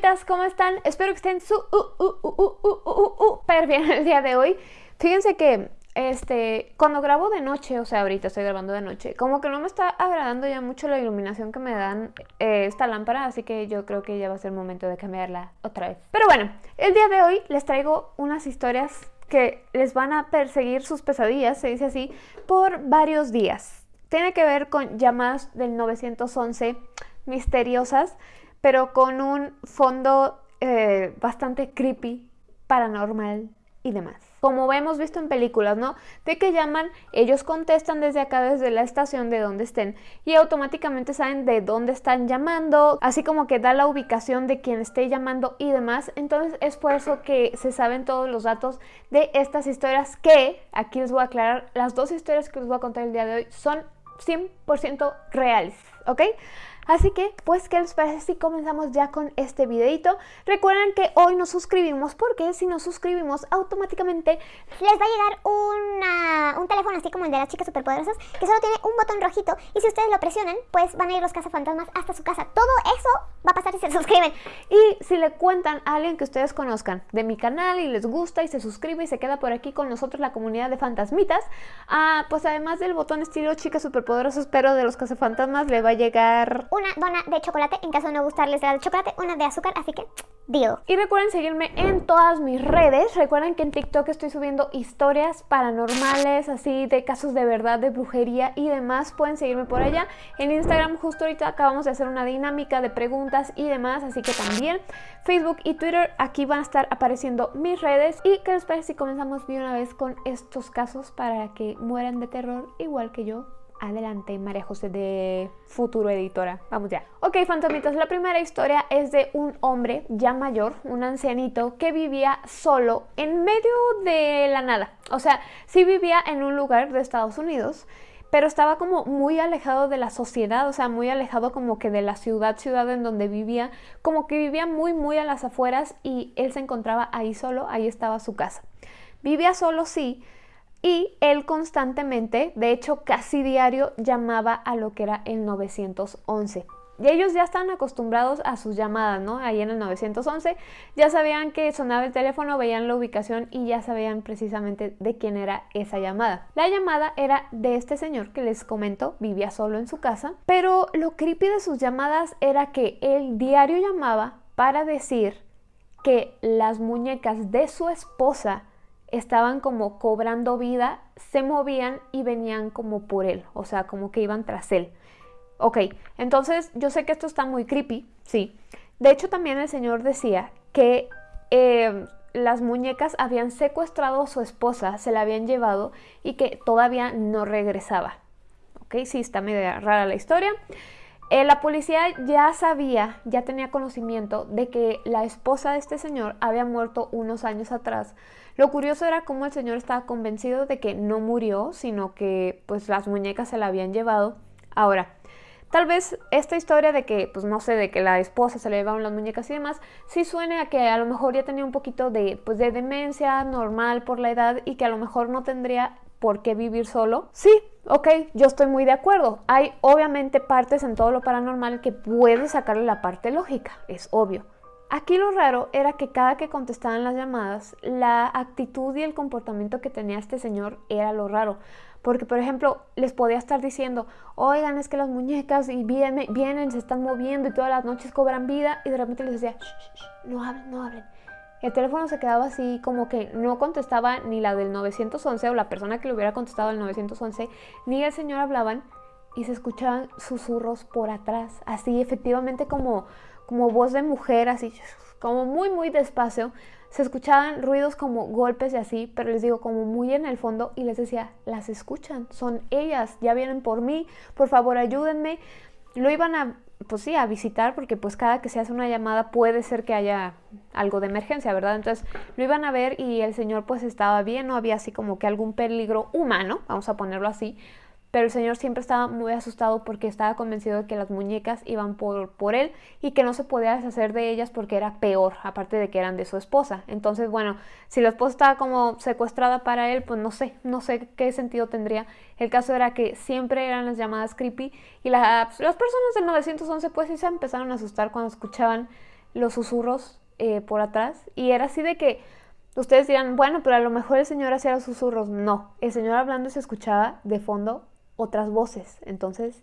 fantasmitas, ¿cómo están? Espero que estén súper bien el día de hoy. Fíjense que este, cuando grabo de noche, o sea, ahorita estoy grabando de noche, como que no me está agradando ya mucho la iluminación que me dan eh, esta lámpara, así que yo creo que ya va a ser momento de cambiarla otra vez. Pero bueno, el día de hoy les traigo unas historias que les van a perseguir sus pesadillas, se dice así, por varios días. Tiene que ver con llamadas del 911 misteriosas, pero con un fondo eh, bastante creepy, paranormal y demás como hemos visto en películas, ¿no? De que llaman, ellos contestan desde acá, desde la estación de donde estén y automáticamente saben de dónde están llamando, así como que da la ubicación de quien esté llamando y demás. Entonces es por eso que se saben todos los datos de estas historias que, aquí les voy a aclarar, las dos historias que les voy a contar el día de hoy son 100% reales, ¿ok? Así que, pues, ¿qué les parece si comenzamos ya con este videito? Recuerden que hoy nos suscribimos porque si nos suscribimos automáticamente les va a llegar una, un teléfono así como el de las chicas superpoderosas que solo tiene un botón rojito y si ustedes lo presionan, pues van a ir los cazafantasmas hasta su casa. Todo eso va a pasar si se suscriben. Y si le cuentan a alguien que ustedes conozcan de mi canal y les gusta y se suscribe y se queda por aquí con nosotros la comunidad de fantasmitas, ah, pues además del botón estilo chicas superpoderosas pero de los cazafantasmas le va a llegar una dona de chocolate, en caso de no gustarles la de chocolate, una de azúcar, así que deal. Y recuerden seguirme en todas mis redes, recuerden que en TikTok estoy subiendo historias paranormales, así de casos de verdad, de brujería y demás, pueden seguirme por allá. En Instagram justo ahorita acabamos de hacer una dinámica de preguntas y demás, así que también Facebook y Twitter, aquí van a estar apareciendo mis redes. ¿Y qué les parece si comenzamos de una vez con estos casos para que mueran de terror igual que yo? Adelante, María José de Futuro Editora. Vamos ya. Ok, fantasmitas, la primera historia es de un hombre ya mayor, un ancianito, que vivía solo en medio de la nada. O sea, sí vivía en un lugar de Estados Unidos, pero estaba como muy alejado de la sociedad, o sea, muy alejado como que de la ciudad, ciudad en donde vivía, como que vivía muy, muy a las afueras y él se encontraba ahí solo, ahí estaba su casa. Vivía solo, sí, y él constantemente, de hecho casi diario, llamaba a lo que era el 911. Y ellos ya estaban acostumbrados a sus llamadas, ¿no? Ahí en el 911 ya sabían que sonaba el teléfono, veían la ubicación y ya sabían precisamente de quién era esa llamada. La llamada era de este señor que les comento, vivía solo en su casa, pero lo creepy de sus llamadas era que él diario llamaba para decir que las muñecas de su esposa estaban como cobrando vida, se movían y venían como por él, o sea, como que iban tras él. Ok, entonces yo sé que esto está muy creepy, sí. De hecho también el señor decía que em, las muñecas habían secuestrado a su esposa, se la habían llevado y que todavía no regresaba. Ok, sí, está medio rara la historia. Eh, la policía ya sabía, ya tenía conocimiento de que la esposa de este señor había muerto unos años atrás. Lo curioso era cómo el señor estaba convencido de que no murió, sino que pues las muñecas se la habían llevado. Ahora, tal vez esta historia de que, pues no sé, de que la esposa se le llevaron las muñecas y demás, sí suene a que a lo mejor ya tenía un poquito de, pues, de demencia normal por la edad y que a lo mejor no tendría por qué vivir solo. Sí, ok, yo estoy muy de acuerdo. Hay obviamente partes en todo lo paranormal que puedes sacarle la parte lógica, es obvio. Aquí lo raro era que cada que contestaban las llamadas, la actitud y el comportamiento que tenía este señor era lo raro. Porque, por ejemplo, les podía estar diciendo, oigan, es que las muñecas y vienen, vienen, se están moviendo y todas las noches cobran vida. Y de repente les decía, no hablen, no hablen. El teléfono se quedaba así como que no contestaba ni la del 911 o la persona que le hubiera contestado al 911, ni el señor hablaban y se escuchaban susurros por atrás, así efectivamente como, como voz de mujer, así como muy muy despacio. Se escuchaban ruidos como golpes y así, pero les digo como muy en el fondo y les decía, las escuchan, son ellas, ya vienen por mí, por favor ayúdenme. Lo iban a pues sí, a visitar, porque pues cada que se hace una llamada puede ser que haya algo de emergencia, ¿verdad? Entonces lo iban a ver y el señor pues estaba bien, no había así como que algún peligro humano, vamos a ponerlo así, pero el señor siempre estaba muy asustado porque estaba convencido de que las muñecas iban por, por él y que no se podía deshacer de ellas porque era peor, aparte de que eran de su esposa. Entonces, bueno, si la esposa estaba como secuestrada para él, pues no sé, no sé qué sentido tendría. El caso era que siempre eran las llamadas creepy y las, las personas del 911 pues sí se empezaron a asustar cuando escuchaban los susurros eh, por atrás y era así de que ustedes dirán, bueno, pero a lo mejor el señor hacía los susurros. No, el señor hablando se escuchaba de fondo otras voces. Entonces,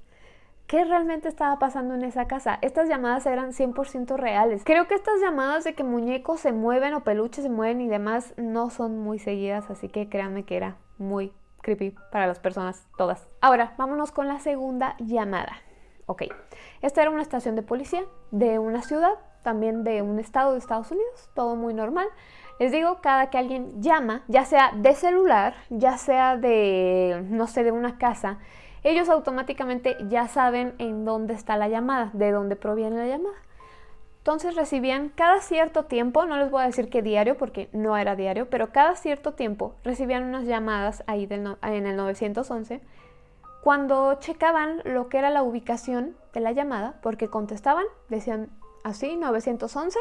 ¿qué realmente estaba pasando en esa casa? Estas llamadas eran 100% reales. Creo que estas llamadas de que muñecos se mueven o peluches se mueven y demás no son muy seguidas, así que créanme que era muy creepy para las personas todas. Ahora, vámonos con la segunda llamada. Ok, esta era una estación de policía de una ciudad, también de un estado de Estados Unidos, todo muy normal. Les digo, cada que alguien llama, ya sea de celular, ya sea de, no sé, de una casa, ellos automáticamente ya saben en dónde está la llamada, de dónde proviene la llamada. Entonces recibían cada cierto tiempo, no les voy a decir que diario porque no era diario, pero cada cierto tiempo recibían unas llamadas ahí en el 911 cuando checaban lo que era la ubicación de la llamada, porque contestaban, decían así, 911,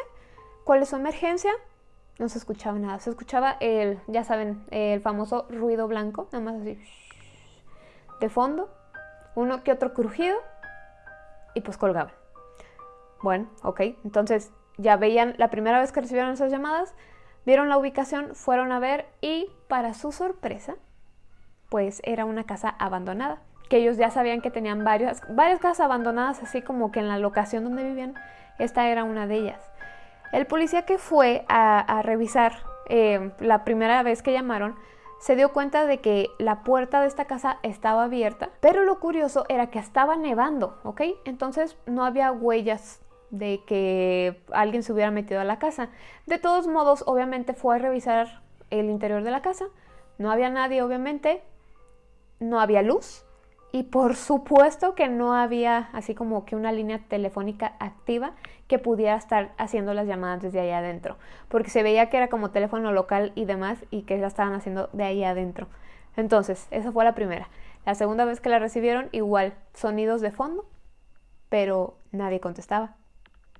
¿cuál es su emergencia? no se escuchaba nada. Se escuchaba el, ya saben, el famoso ruido blanco, nada más así, de fondo, uno que otro crujido y pues colgaban. Bueno, ok, entonces ya veían la primera vez que recibieron esas llamadas, vieron la ubicación, fueron a ver y para su sorpresa, pues era una casa abandonada, que ellos ya sabían que tenían varias, varias casas abandonadas, así como que en la locación donde vivían, esta era una de ellas. El policía que fue a, revisar eh, la primera vez que llamaron se dio cuenta de que la puerta de esta casa estaba abierta, pero lo curioso era que estaba nevando, ¿ok? Entonces no había huellas de que alguien se hubiera metido a la casa. De todos modos, obviamente fue a revisar el interior de la casa, no había nadie, obviamente, no había luz, y por supuesto que no había así como que una línea telefónica activa que pudiera estar haciendo las llamadas desde ahí adentro, porque se veía que era como teléfono local y demás y que la estaban haciendo de ahí adentro. Entonces, esa fue la primera. La segunda vez que la recibieron, igual, sonidos de fondo, pero nadie contestaba.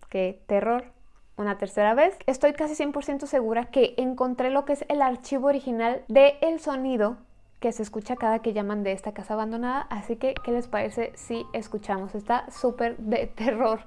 Qué terror. Una tercera vez, estoy casi 100% segura que encontré lo que es el archivo original del el sonido que se escucha cada que llaman de esta casa abandonada, así que ¿qué les parece si escuchamos? Está súper de terror.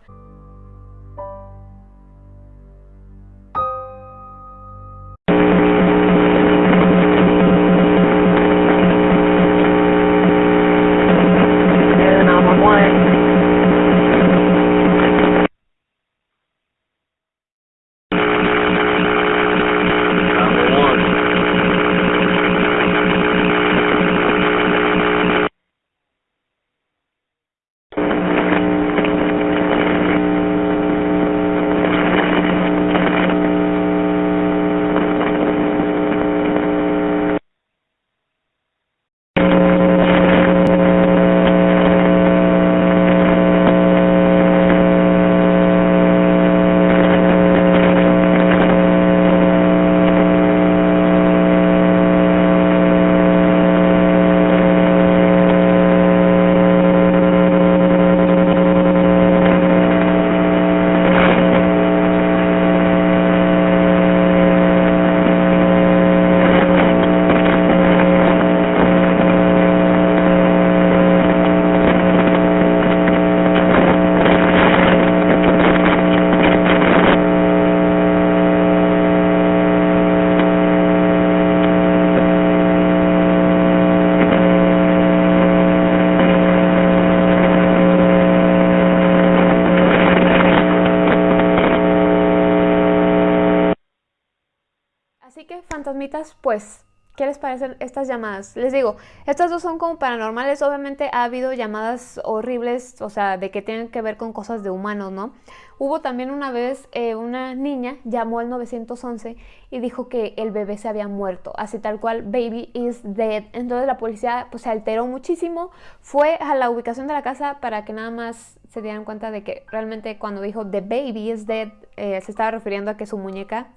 Fantasmitas, pues, ¿qué les parecen estas llamadas? Les digo, estas dos son como paranormales, obviamente ha habido llamadas horribles, o sea, de que tienen que ver con cosas de humanos, ¿no? Hubo también una vez eh, una niña llamó al 911 y dijo que el bebé se había muerto, así tal cual, baby is dead. Entonces la policía pues se alteró muchísimo, fue a la ubicación de la casa para que nada más se dieran cuenta de que realmente cuando dijo the baby is dead, eh, se estaba refiriendo a que su muñeca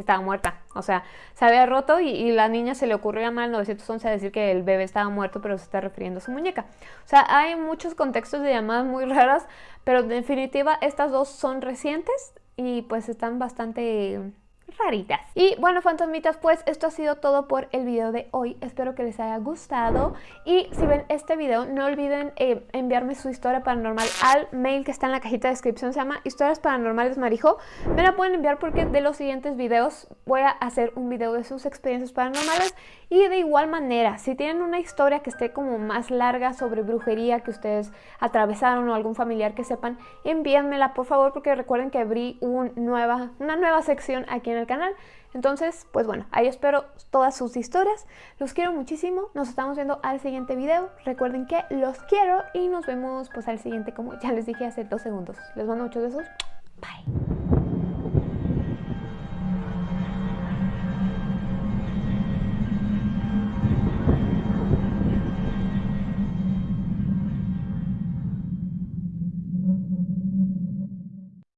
estaba muerta. O sea, se había roto y, la niña se le ocurrió llamar al 911 a decir que el bebé estaba muerto, pero se está refiriendo a su muñeca. O sea, hay muchos contextos de llamadas muy raras, pero en definitiva estas dos son recientes y pues están bastante raritas. Y bueno, fantasmitas, pues esto ha sido todo por el video de hoy. Espero que les haya gustado. Y si ven este video, no olviden eh, enviarme su historia paranormal al mail que está en la cajita de descripción. Se llama Historias Paranormales Marijo. Me la pueden enviar porque de los siguientes videos voy a hacer un video de sus experiencias paranormales. Y de igual manera, si tienen una historia que esté como más larga sobre brujería que ustedes atravesaron o algún familiar que sepan, envíenmela por favor porque recuerden que abrí una nueva sección aquí en el canal. Entonces, pues bueno, ahí espero todas sus historias. Los quiero muchísimo. Nos estamos viendo al siguiente video. Recuerden que los quiero y nos vemos pues al siguiente como ya les dije hace dos segundos. Les mando muchos besos. Bye.